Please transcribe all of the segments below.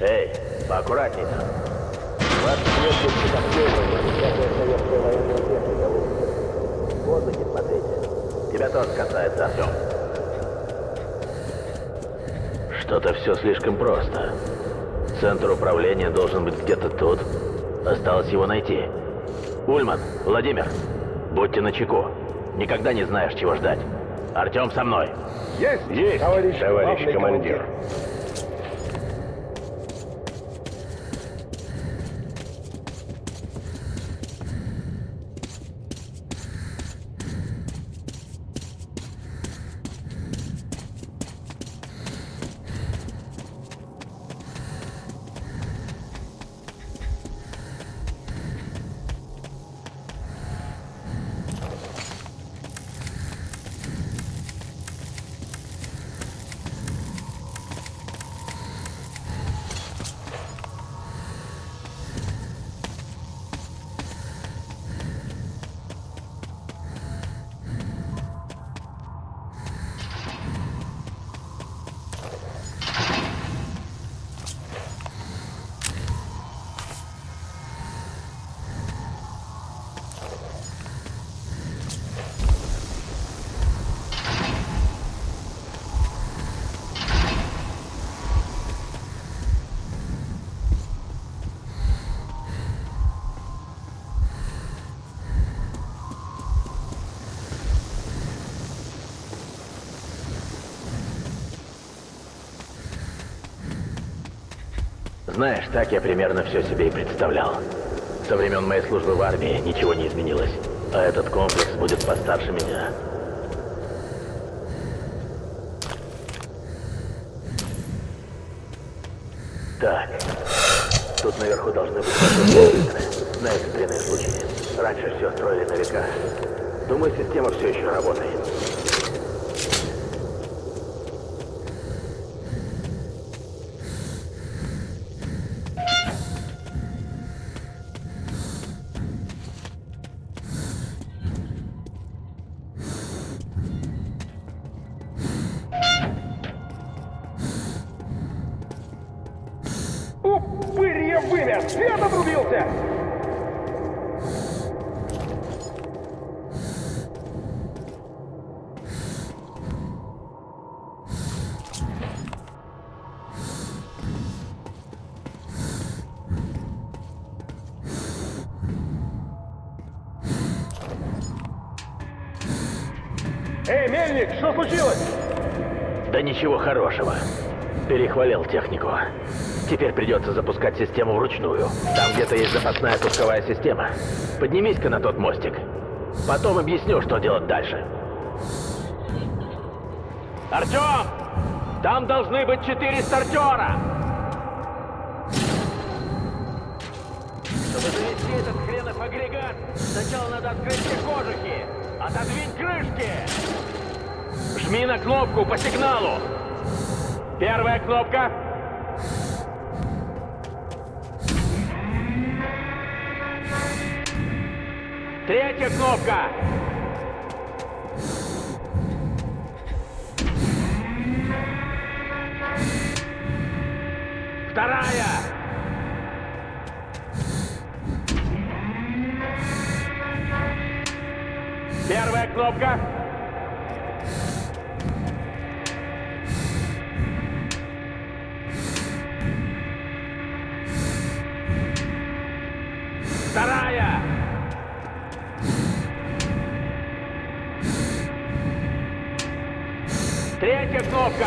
Эй, поаккуратнее. Вас несколько обследований, всякая советская военная техника. В воздухе смотрите. Тебя тоже касается, Артем. Что-то все слишком просто. Центр управления должен быть где-то тут. Осталось его найти. Ульман, Владимир, будьте начеку. Никогда не знаешь, чего ждать. Артем со мной. Есть, Есть, товарищ, товарищ главный командир. Знаешь, так я примерно все себе и представлял. Со времен моей службы в армии ничего не изменилось. А этот комплекс будет постарше меня. Так. Тут наверху должны быть. На экстренные случаи. Раньше все строили на века. Думаю, система все еще работает. Свет отрубился! Эй, мельник, что случилось? Да ничего хорошего. Перехвалил технику. Теперь придется запускать систему вручную. Там где-то есть запасная пусковая система. Поднимись-ка на тот мостик. Потом объясню, что делать дальше. Артем! Там должны быть четыре стартера! Чтобы завести этот хренов агрегат, сначала надо открыть все кожухи. Отодвинь крышки! Жми на кнопку по сигналу. Первая кнопка. Третья кнопка. Вторая. Первая кнопка. Третья кнопка.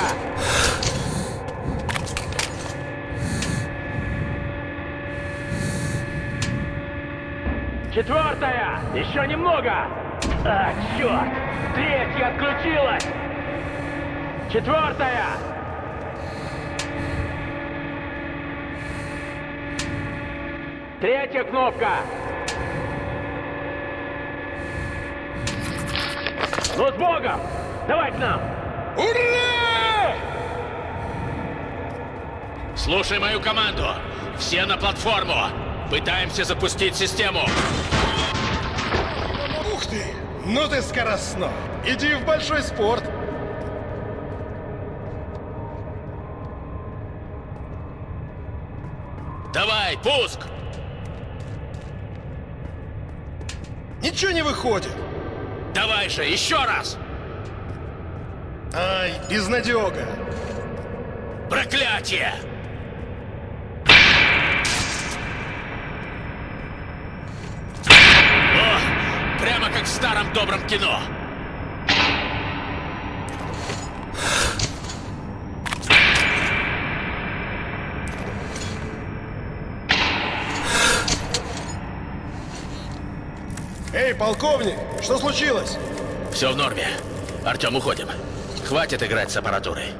Четвертая. Еще немного. А, черт. Третья отключилась. Четвертая. Третья кнопка. Ну, с Богом! Давай к нам! Ура! Слушай мою команду. Все на платформу. Пытаемся запустить систему. Ух ты! Ну ты скоростной! Иди в большой спорт! Пуск! Ничего не выходит. Давай же, еще раз! Ай, безнадега. Проклятие! О, прямо как в старом добром кино. Эй, полковник, что случилось? Все в норме. Артем, уходим. Хватит играть с аппаратурой.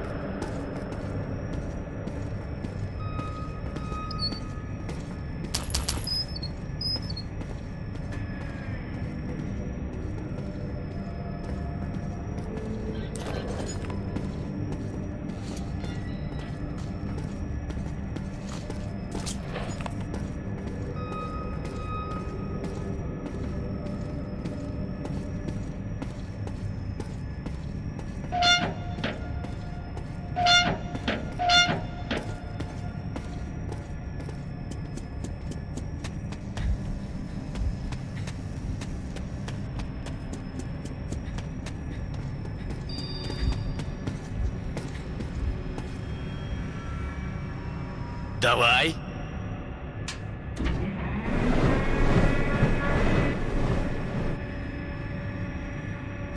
Давай.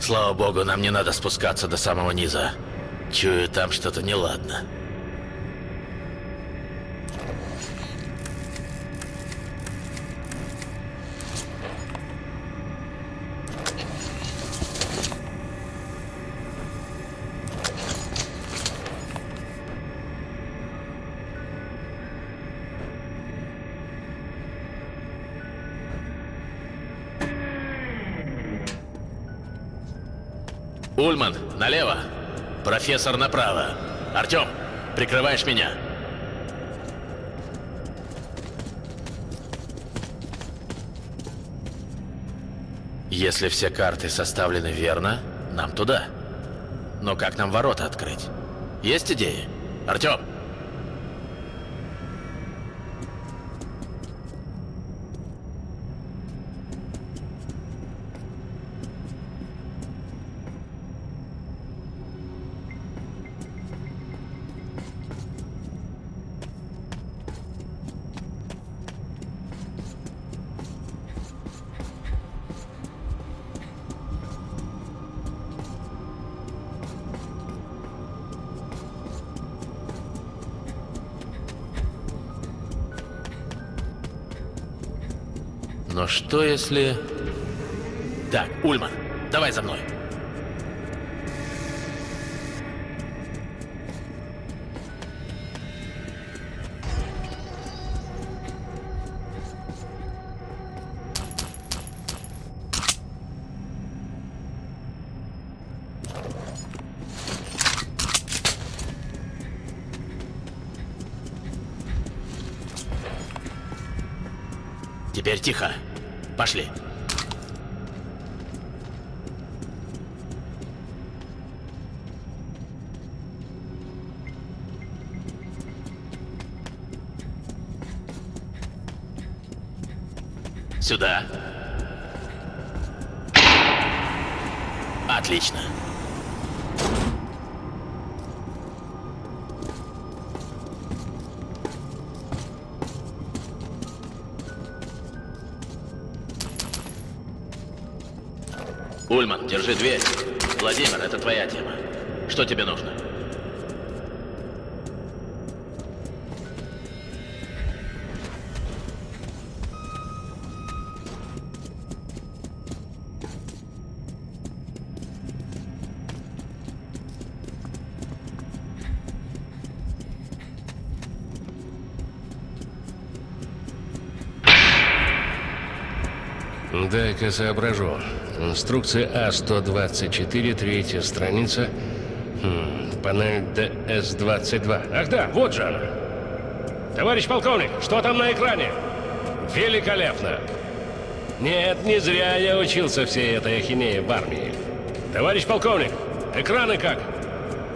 Слава богу, нам не надо спускаться до самого низа. Чую, там что-то неладно. Ульман, налево. Профессор направо. Артем, прикрываешь меня. Если все карты составлены верно, нам туда. Но как нам ворота открыть? Есть идеи? Артем! Но что если... Так, Ульман, давай за мной. Теперь тихо. Пошли. Сюда. Отлично. Ульман, держи дверь. Владимир, это твоя тема. Что тебе нужно? Дай-ка соображу. Инструкция А-124, третья страница. Хм, панель ДС-22. Ах да, вот же она. Товарищ полковник, что там на экране? Великолепно. Нет, не зря я учился всей этой ахинее в армии. Товарищ полковник, экраны как?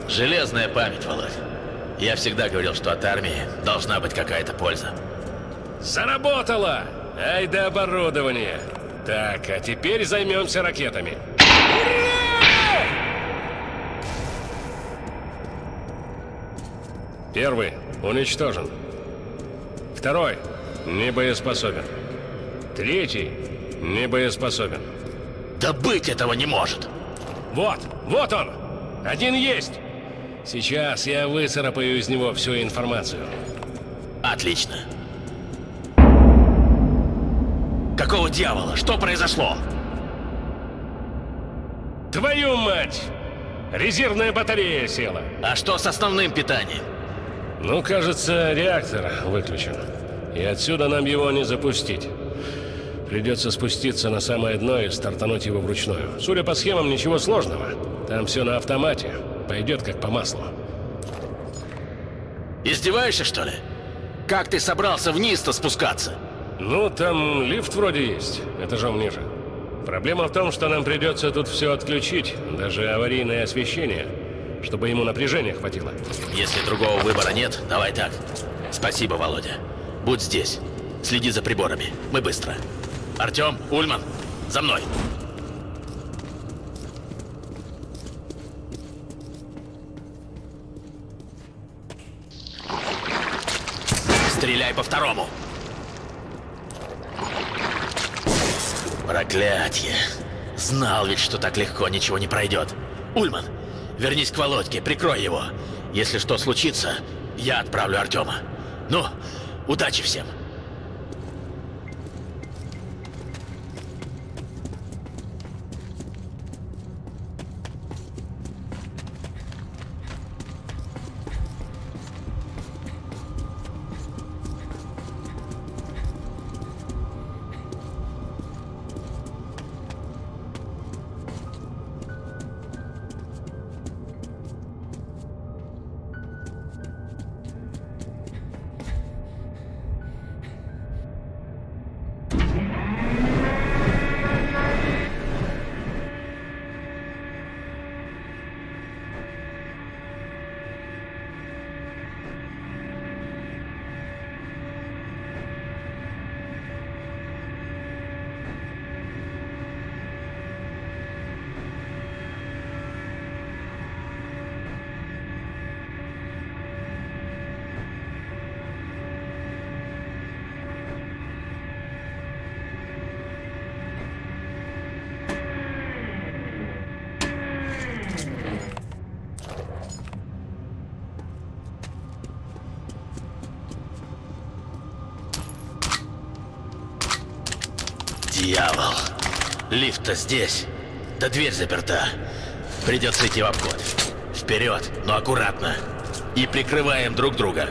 Железная память, Володь. Я всегда говорил, что от армии должна быть какая-то польза. Заработало! Ай да оборудование! Так, а теперь займемся ракетами. Первый уничтожен. Второй не боеспособен. Третий не боеспособен. Да быть этого не может! Вот, вот он! Один есть! Сейчас я выцарапаю из него всю информацию. Отлично. Какого дьявола? Что произошло? Твою мать! Резервная батарея села. А что с основным питанием? Ну, кажется, реактор выключен. И отсюда нам его не запустить. Придется спуститься на самое дно и стартануть его вручную. Судя по схемам, ничего сложного. Там все на автомате. Пойдет как по маслу. Издеваешься, что ли? Как ты собрался вниз-то спускаться? Ну, там лифт вроде есть, этажом ниже. Проблема в том, что нам придется тут все отключить, даже аварийное освещение, чтобы ему напряжения хватило. Если другого выбора нет, давай так. Спасибо, Володя. Будь здесь. Следи за приборами. Мы быстро. Артем, Ульман, за мной. Стреляй по второму. Проклятье. Знал ведь, что так легко ничего не пройдет. Ульман, вернись к Володьке, прикрой его. Если что случится, я отправлю Артема. Ну, удачи всем. Дьявол. Лифт-то здесь. Да дверь заперта. Придется идти в обход. Вперед, но аккуратно. И прикрываем друг друга.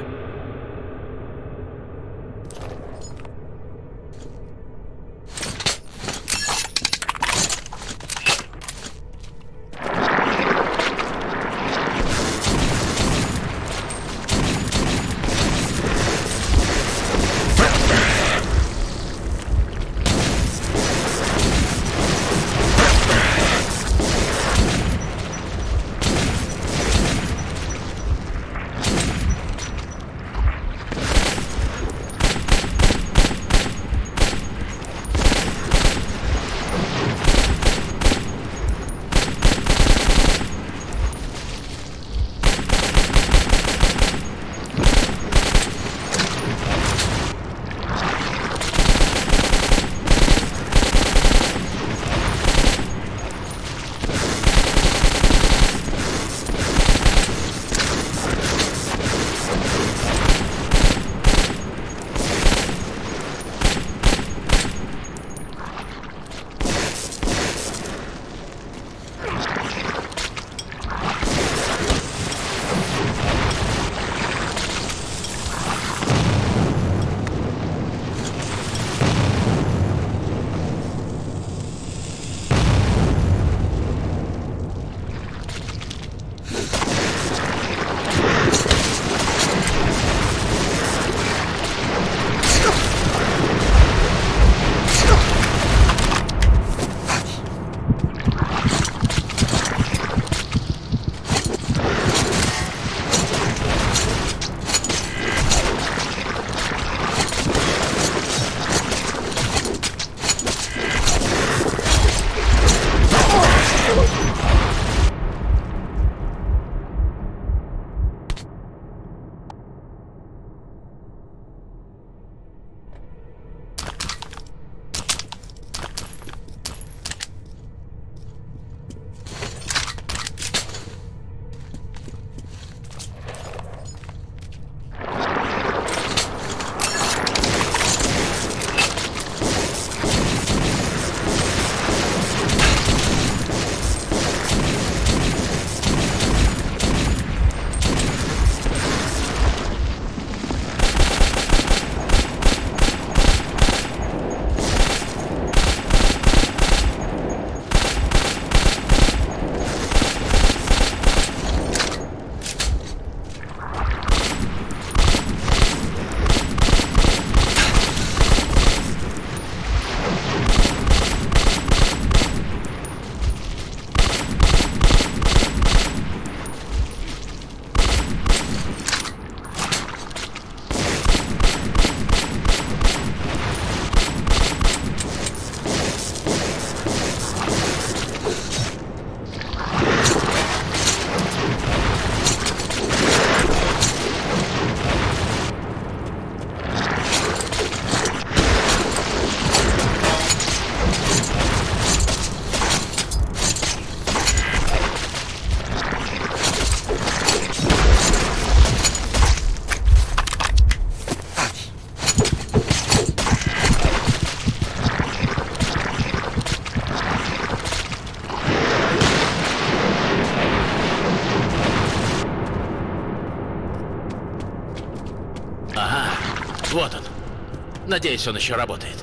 Надеюсь, он еще работает.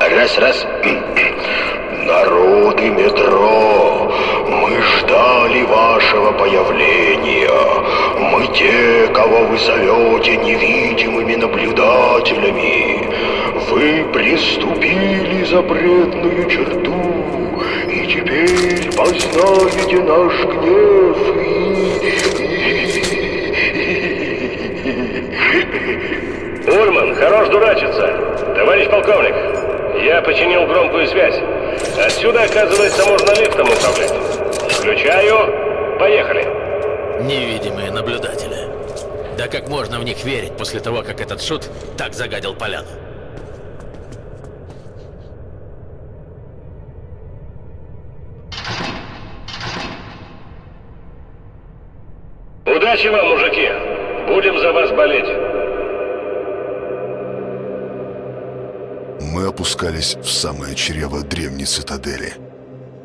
Раз, раз. Народы метро, мы ждали вашего появления. Мы те, кого вы зовете невидимыми наблюдателями. Вы приступили запретную черту, и теперь познаете наш гнев и... Ульман, хорош дурачиться. Товарищ полковник, я починил громкую связь. Отсюда, оказывается, можно лифтом управлять. Включаю. Поехали. Невидимые наблюдатели. Да как можно в них верить после того, как этот шут так загадил поляну? Удачи вам, мужики. Будем за вас болеть. Мы опускались в самое чрево древней цитадели,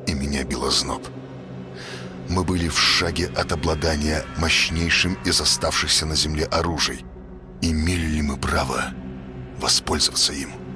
и меня било зноб. Мы были в шаге от обладания мощнейшим из оставшихся на земле оружий. Имели ли мы право воспользоваться им?